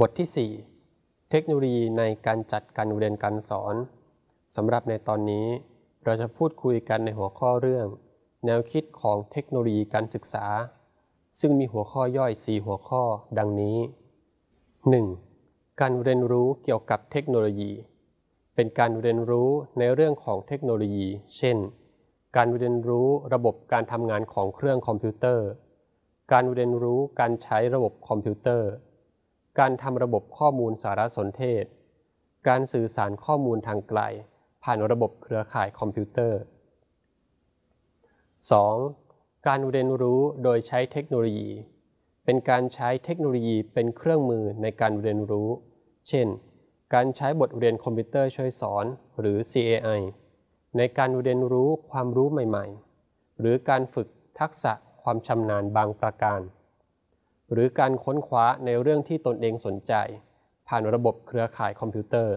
บทที่ 4 เทคโนโลยีในการจัดการเรียนการสอนสำหรับในตอนนี้เราจะพูดคุยกันในหัวข้อเรื่อง แนวคิดของเทคโนโลยีการศึกษา ซึ่งมีหัวข้อย่อย 4 หัวข้อดังนี้ 1. การเรียนรู้เกี่ยวกับเทคโนโลยี เป็นการเรียนรู้ในเรื่องของเทคโนโลยี เช่น การเรียนรู้ระบบการทำงานของเครื่องคอมพิวเตอร์ การเรียนรู้การใช้ระบบคอมพิวเตอร์ การทำระบบข้อมูลสารสนเทศ การสื่อสารข้อมูลทางไกล ผ่านระบบเครือข่ายคอมพิวเตอร์ 2. การเรียนรู้โดยใช้เทคโนโลยี เป็นการใช้เทคโนโลยีเป็นเครื่องมือในการเรียนรู้ เช่น การใช้บทเรียนคอมพิวเตอร์ช่วยสอน หรือ CAI ในการเรียนรู้ความรู้ใหม่ ๆ หรือการฝึกทักษะความชำนาญบางประการ หรือการค้นคว้าในเรื่องที่ตนเองสนใจ ผ่านระบบเครือข่ายคอมพิวเตอร์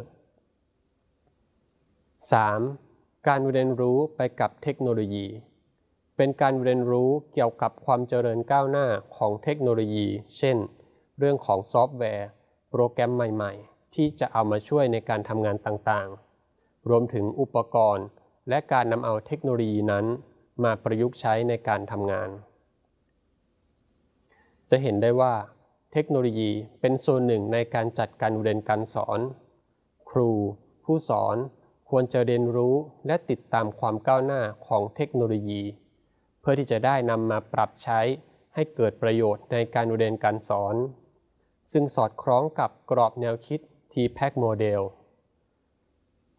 3. การเรียนรู้ไปกับเทคโนโลยี เป็นการเรียนรู้เกี่ยวกับความเจริญก้าวหน้าของเทคโนโลยี เช่น เรื่องของซอฟต์แวร์ โปรแกรมใหม่ ๆ ที่จะเอามาช่วยในการทำงานต่างๆ รวมถึงอุปกรณ์ และการนำเอาเทคโนโลยีนั้น มาประยุกต์ใช้ในการทำงาน จะเห็นได้ว่าเทคโนโลยีเป็นส่วนหนึ่งในการจัดการเรียนการสอน ครู ผู้สอนควรจะเรียนรู้และติดตามความก้าวหน้าของเทคโนโลยี เพื่อที่จะได้นำมาปรับใช้ให้เกิดประโยชน์ในการเรียนการสอน ซึ่งสอดคล้องกับกรอบแนวคิด TPACK Model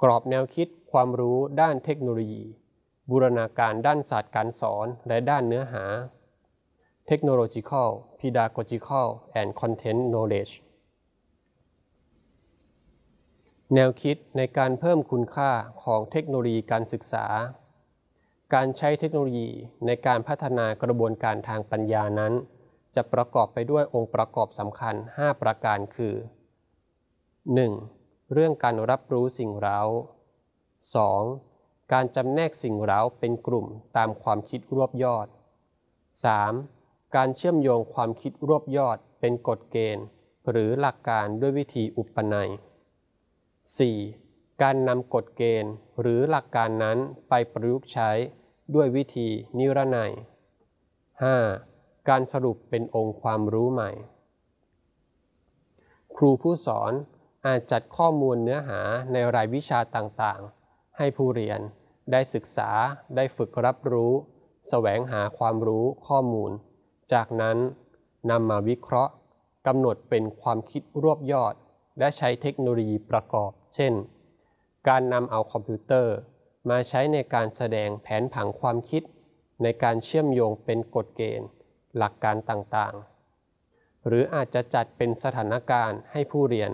กรอบแนวคิดความรู้ด้านเทคโนโลยี บูรณาการด้านศาสตร์การสอนและด้านเนื้อหา Technological Pedagogical and Content Knowledge แนวคิดในการเพิ่มคุณค่าของเทคโนโลยีการศึกษา การใช้เทคโนโลยีในการพัฒนากระบวนการทางปัญญานั้น จะประกอบไปด้วยองค์ประกอบสำคัญ 5 ประการคือ 1. เรื่องการรับรู้สิ่งเร้า 2. การจำแนกสิ่งเร้าเป็นกลุ่มตามความคิดรวบยอด 3. การเชื่อมโยงความคิดรวบยอดเป็นกฎเกณฑ์ หรือหลักการด้วยวิธีอุปนัย 4. การนำกฎเกณฑ์ หรือหลักการนั้นไปประยุกต์ใช้ด้วยวิธีนิรนัย 5. การสรุปเป็นองค์ความรู้ใหม่ ครูผู้สอนอาจจัดข้อมูลเนื้อหาในรายวิชาต่างๆ ให้ผู้เรียนได้ศึกษาได้ฝึกรับรู้ แสวงหาความรู้ข้อมูล จากนั้นนำมาวิเคราะห์กำหนดเป็นความคิดรวบยอด และใช้เทคโนโลยีประกอบ เช่น การนำเอาคอมพิวเตอร์ มาใช้ในการแสดงแผนผังความคิด ในการเชื่อมโยงเป็นกฎเกณฑ์ หลักการต่างๆ หรืออาจจะจัดเป็นสถานการณ์ให้ผู้เรียน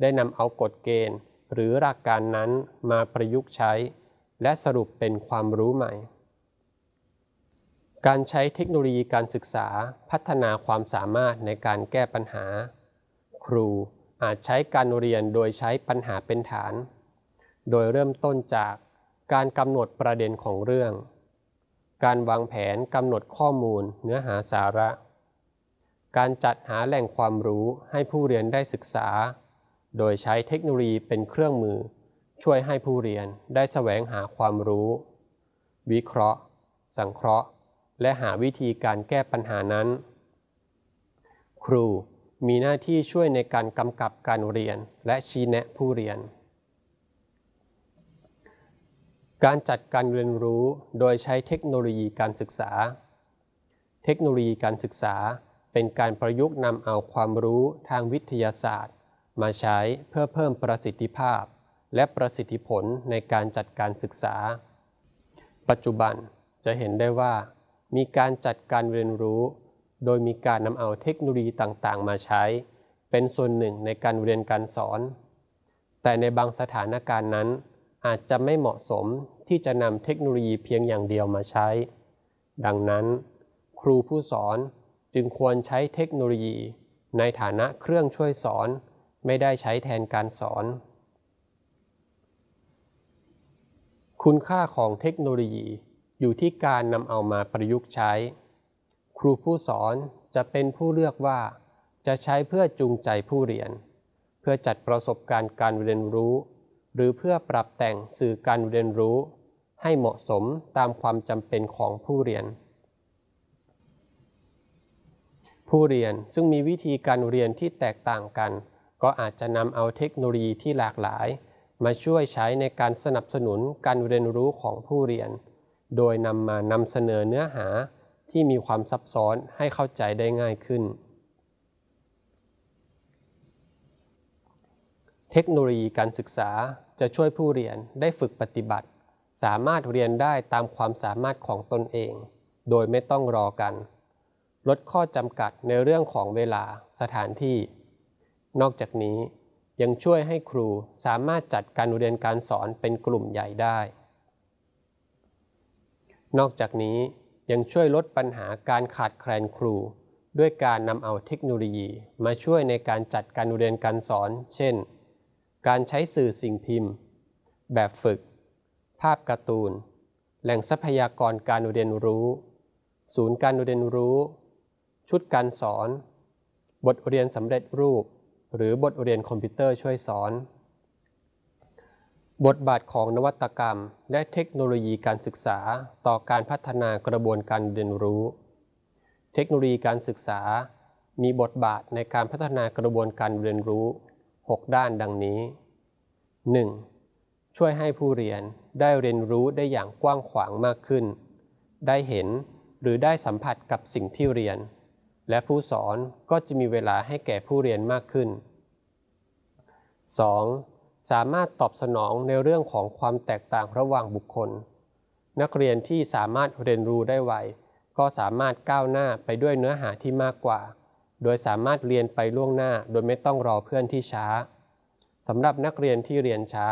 ได้นำเอากฎเกณฑ์ หรือหลักการนั้นมาประยุกต์ใช้ และสรุปเป็นความรู้ใหม่ การใช้เทคโนโลยีการศึกษาพัฒนาความสามารถในการแก้ปัญหา ครูอาจใช้การเรียนโดยใช้ปัญหาเป็นฐาน โดยเริ่มต้นจากการกำหนดประเด็นของเรื่อง การวางแผนกำหนดข้อมูลเนื้อหาสาระ การจัดหาแหล่งความรู้ให้ผู้เรียนได้ศึกษา โดยใช้เทคโนโลยีเป็นเครื่องมือ ช่วยให้ผู้เรียนได้แสวงหาความรู้ วิเคราะห์ สังเคราะห์ และหาวิธีการแก้ปัญหานั้น ครูมีหน้าที่ช่วยในการกำกับการเรียนและชี้แนะผู้เรียน การจัดการเรียนรู้โดยใช้เทคโนโลยีการศึกษา เทคโนโลยีการศึกษาเป็นการประยุกต์นำเอาความรู้ทางวิทยาศาสตร์ มาใช้เพื่อเพิ่มประสิทธิภาพ และประสิทธิผลในการจัดการศึกษา ปัจจุบันจะเห็นได้ว่า มีการจัดการเรียนรู้ โดยมีการนำเอาเทคโนโลยีต่างๆ มาใช้ เป็นส่วนหนึ่งในการเรียนการสอน แต่ในบางสถานการณ์นั้น อาจจะไม่เหมาะสมที่จะนำเทคโนโลยีเพียงอย่างเดียวมาใช้ ดังนั้น ครูผู้สอนจึงควรใช้เทคโนโลยี ในฐานะเครื่องช่วยสอน ไม่ได้ใช้แทนการสอน คุณค่าของเทคโนโลยี อยู่ที่การนำเอามาประยุกต์ใช้ ครูผู้สอนจะเป็นผู้เลือกว่า จะใช้เพื่อจูงใจผู้เรียน เพื่อจัดประสบการณ์การเรียนรู้ หรือเพื่อปรับแต่งสื่อการเรียนรู้ ให้เหมาะสมตามความจำเป็นของผู้เรียน ผู้เรียนซึ่งมีวิธีการเรียนที่แตกต่างกัน ก็อาจจะนำเอาเทคโนโลยีที่หลากหลาย มาช่วยใช้ในการสนับสนุนการเรียนรู้ของผู้เรียน โดยนำมานำเสนอเนื้อหาที่มีความซับซ้อนให้เข้าใจได้ง่ายขึ้น เทคโนโลยีการศึกษาจะช่วยผู้เรียนได้ฝึกปฏิบัติ สามารถเรียนได้ตามความสามารถของตนเอง โดยไม่ต้องรอกัน ลดข้อจำกัดในเรื่องของเวลาสถานที่ นอกจากนี้ยังช่วยให้ครูสามารถจัดการเรียนการสอนเป็นกลุ่มใหญ่ได้ นอกจากนี้ยังช่วยลดปัญหาการขาดแคลนครู ด้วยการนำเอาเทคโนโลยี มาช่วยในการจัดการเรียนการสอน เช่น การใช้สื่อสิ่งพิมพ์ แบบฝึก ภาพการ์ตูน แหล่งทรัพยากรการเรียนรู้ ศูนย์การเรียนรู้ ชุดการสอน บทเรียนสำเร็จรูป หรือบทเรียนคอมพิวเตอร์ช่วยสอน บทบาทของนวัตกรรม และเทคโนโลยีการศึกษาต่อการพัฒนากระบวนการเรียนรู้ เทคโนโลยีการศึกษา มีบทบาทในการพัฒนากระบวนการเรียนรู้ 6 ด้านดังนี้ 1. ช่วยให้ผู้เรียนได้เรียนรู้ได้อย่างกว้างขวางมากขึ้น ได้เห็นหรือได้สัมผัสกับสิ่งที่เรียน และผู้สอนก็จะมีเวลาให้แก่ผู้เรียนมากขึ้น 2. สามารถตอบสนองในเรื่องของความแตกต่างระหว่างบุคคล นักเรียนที่สามารถเรียนรู้ได้ไว ก็สามารถก้าวหน้าไปด้วยเนื้อหาที่มากกว่า โดยสามารถเรียนไปล่วงหน้า โดยไม่ต้องรอเพื่อนที่ช้าสำหรับนักเรียนที่เรียนช้า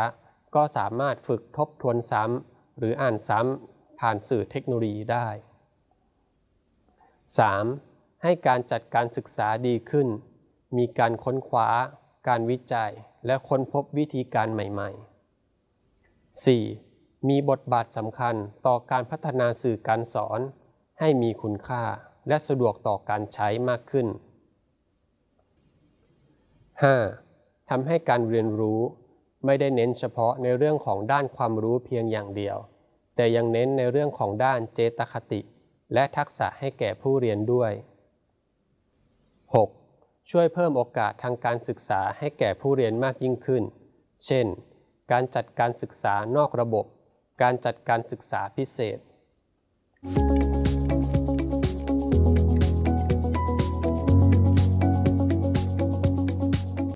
ก็สามารถฝึกทบทวนซ้ำหรืออ่านซ้ำผ่านสื่อเทคโนโลยีได้ 3. ให้การจัดการศึกษาดีขึ้น มีการค้นคว้า การวิจัยและค้นพบวิธีการใหม่ ๆ 4. มีบทบาทสำคัญต่อการพัฒนาสื่อการสอน ให้มีคุณค่าและสะดวกต่อการใช้มากขึ้น 5. ทำให้การเรียนรู้ไม่ได้เน้นเฉพาะในเรื่องของด้านความรู้เพียงอย่างเดียว แต่ยังเน้นในเรื่องของด้านเจตคติ และทักษะให้แก่ผู้เรียนด้วย 6. ช่วยเพิ่มโอกาสทางการศึกษาให้แก่ผู้เรียนมากยิ่งขึ้น เช่น การจัดการศึกษานอกระบบ การจัดการศึกษาพิเศษ